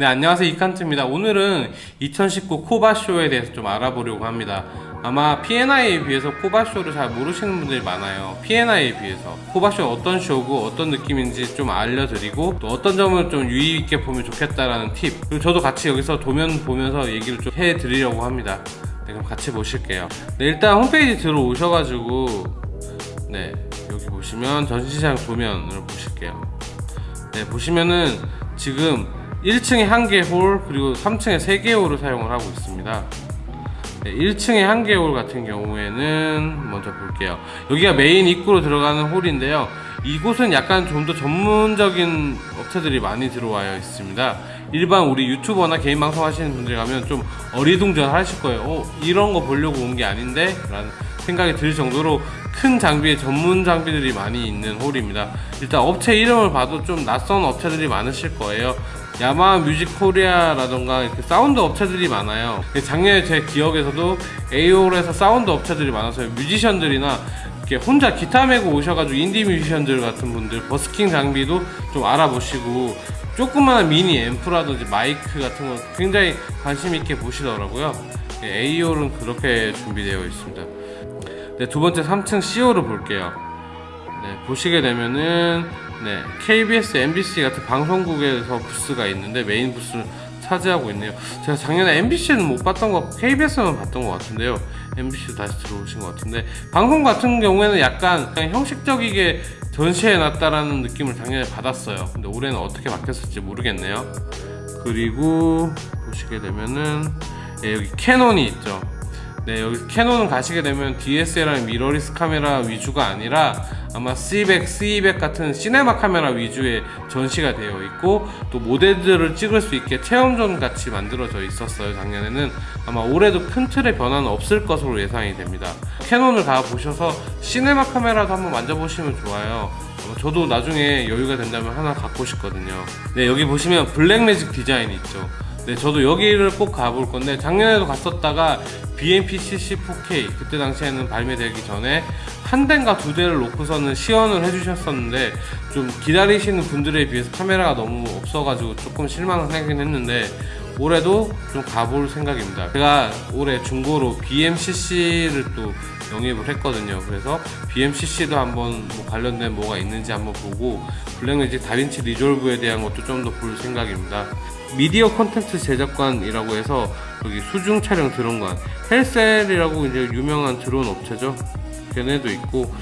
네 안녕하세요. 이칸트입니다. 오늘은 2019 코바쇼에 대해서 좀 알아보려고 합니다. 아마 P&I에 비해서 코바쇼를 잘 모르시는 분들이 많아요. P&I에 비해서. 코바쇼 어떤 쇼고 어떤 느낌인지 좀 알려드리고 또 어떤 점을 좀 유의있게 보면 좋겠다라는 팁. 그리고 저도 같이 여기서 도면 보면서 얘기를 좀 해드리려고 합니다. 네 그럼 같이 보실게요. 네 일단 홈페이지 들어오셔가지고 네 여기 보시면 전시장 도면을 보실게요. 네 보시면은 지금 1층에 1개 홀 그리고 3층에 3개 홀을 사용을 하고 있습니다. 네, 1층에 1개 홀 같은 경우에는 먼저 볼게요. 여기가 메인 입구로 들어가는 홀인데요. 이곳은 약간 좀 더 전문적인 업체들이 많이 들어와 있습니다. 일반 우리 유튜버나 개인 방송 하시는 분들 가면 좀 어리둥절 하실 거예요. 어, 이런 거 보려고 온 게 아닌데? 라는 생각이 들 정도로 큰 장비의 전문 장비들이 많이 있는 홀입니다. 일단 업체 이름을 봐도 좀 낯선 업체들이 많으실 거예요 야마하 뮤직 코리아라던가 이렇게 사운드 업체들이 많아요. 작년에 제 기억에서도 A홀에서 사운드 업체들이 많아서 뮤지션들이나 이렇게 혼자 기타 메고 오셔가지고 인디 뮤지션들 같은 분들 버스킹 장비도 좀 알아보시고 조그마한 미니 앰프라든지 마이크 같은 거 굉장히 관심 있게 보시더라고요. AOL은 그렇게 준비되어 있습니다. 네, 두 번째 3층 CO를 볼게요. 네, 보시게 되면은 네, KBS, MBC 같은 방송국에서 부스가 있는데 메인 부스를 차지하고 있네요. 제가 작년에 MBC는 못 봤던 거, KBS만 봤던 것 같은데요. MBC도 다시 들어오신 것 같은데 방송 같은 경우에는 약간 형식적이게 전시해 놨다라는 느낌을 작년에 받았어요. 근데 올해는 어떻게 바뀌었을지 모르겠네요. 그리고 보시게 되면은 네, 여기 캐논이 있죠. 네 여기 캐논은 가시게 되면 DSLR mirrorless 카메라 위주가 아니라 아마 C100, C200 같은 시네마 카메라 위주의 전시가 되어 있고 또 모델들을 찍을 수 있게 체험zone 같이 만들어져 있었어요 작년에는. 아마 올해도 큰 틀의 변화는 없을 것으로 예상이 됩니다. 캐논을 가보셔서 시네마 카메라도 한번 만져보시면 좋아요. 저도 나중에 여유가 된다면 하나 갖고 싶거든요. 네 여기 보시면 블랙 매직 디자인이 있죠. 네 저도 여기를 꼭 가볼 건데 작년에도 갔었다가 BMP-CC 4K 그때 당시에는 발매되기 전에 한 대인가 두 대를 놓고서는 시연을 해주셨었는데 좀 기다리시는 분들에 비해서 카메라가 너무 없어가지고 조금 실망을 하긴 했는데 올해도 좀 가볼 생각입니다. 제가 올해 중고로 BMCC를 또 영입을 했거든요. 그래서 BMCC도 한번 뭐 관련된 뭐가 있는지 한번 보고 블랙매직 다빈치 리졸브에 대한 것도 좀 더 볼 생각입니다. 미디어 콘텐츠 제작관이라고 해서 여기 수중 촬영 드론관 헬셀이라고 이제 유명한 드론 업체죠 걔네도 있고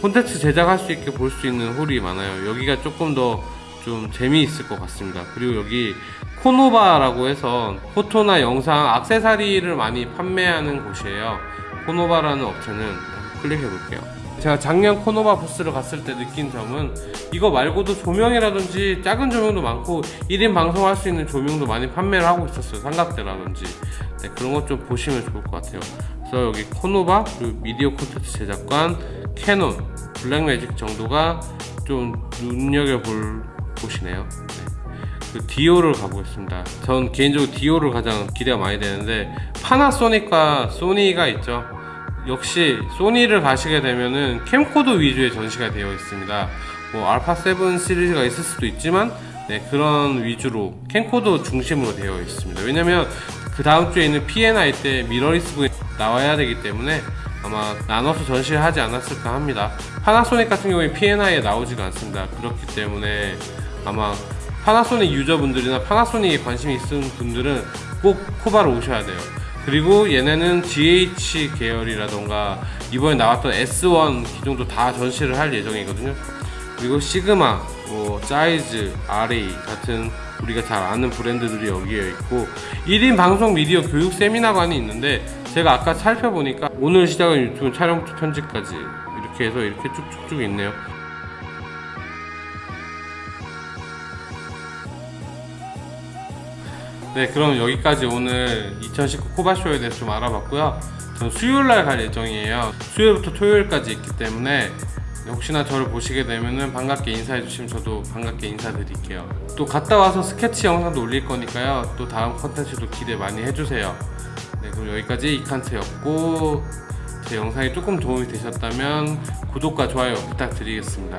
콘텐츠 제작할 수 있게 볼 수 있는 홀이 많아요. 여기가 조금 더 좀 재미있을 것 같습니다. 그리고 여기 코노바라고 해서 photo나 영상 악세사리를 많이 판매하는 곳이에요. 코노바라는 업체는 클릭해 볼게요. 제가 작년 코노바 부스를 갔을 때 느낀 점은 이거 말고도 조명이라든지 작은 조명도 많고 1인 방송할 수 있는 조명도 많이 판매를 하고 있었어요. 삼각대라든지. 네, 그런 것 좀 보시면 좋을 것 같아요 그래서 여기 코노바 그리고 미디어 콘텐츠 제작관 캐논 블랙매직 정도가 좀 눈여겨볼 곳이네요. 네. 그 D홀을 가보겠습니다. 전 개인적으로 D홀을 가장 기대가 많이 되는데 파나소닉과 소니가 있죠. 역시 소니를 가시게 되면은 캠코더 위주의 전시가 되어 있습니다. 뭐 알파 7 시리즈가 있을 수도 있지만 네, 그런 위주로 캠코더 중심으로 되어 있습니다. 왜냐면 그 다음 주에 있는 P&I 때 미러리스가 나와야 되기 때문에 아마 나눠서 전시를 하지 않았을까 합니다. 파나소닉 같은 경우에 P&I에 나오지가 않습니다. 그렇기 때문에 아마 파나소닉 유저분들이나 파나소닉에 관심이 있는 분들은 꼭 코바로 오셔야 돼요. 그리고 얘네는 GH 계열이라던가 이번에 나왔던 S1 기종도 다 전시를 할 예정이거든요. 그리고 시그마, 뭐 사이즈, RA 같은 우리가 잘 아는 브랜드들이 여기에 있고 1인 방송 미디어 교육 세미나관이 있는데 제가 아까 살펴보니까 오늘 시작은 유튜브 촬영부터 편집까지 이렇게 해서 이렇게 쭉쭉쭉 있네요. 네 그럼 여기까지 오늘 2019 코바쇼에 대해서 좀 알아봤고요. 전 수요일날 갈 예정이에요. 수요일부터 토요일까지 있기 때문에 혹시나 저를 보시게 되면 반갑게 인사해 주시면 저도 반갑게 인사드릴게요. 또 갔다 와서 스케치 영상도 올릴 거니까요. 또 다음 컨텐츠도 기대 많이 해주세요 네 그럼 여기까지 이칸트였고 제 영상이 조금 도움이 되셨다면 구독과 좋아요 부탁드리겠습니다.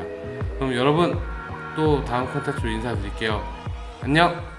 그럼 여러분 또 다음 컨텐츠로 인사드릴게요. 안녕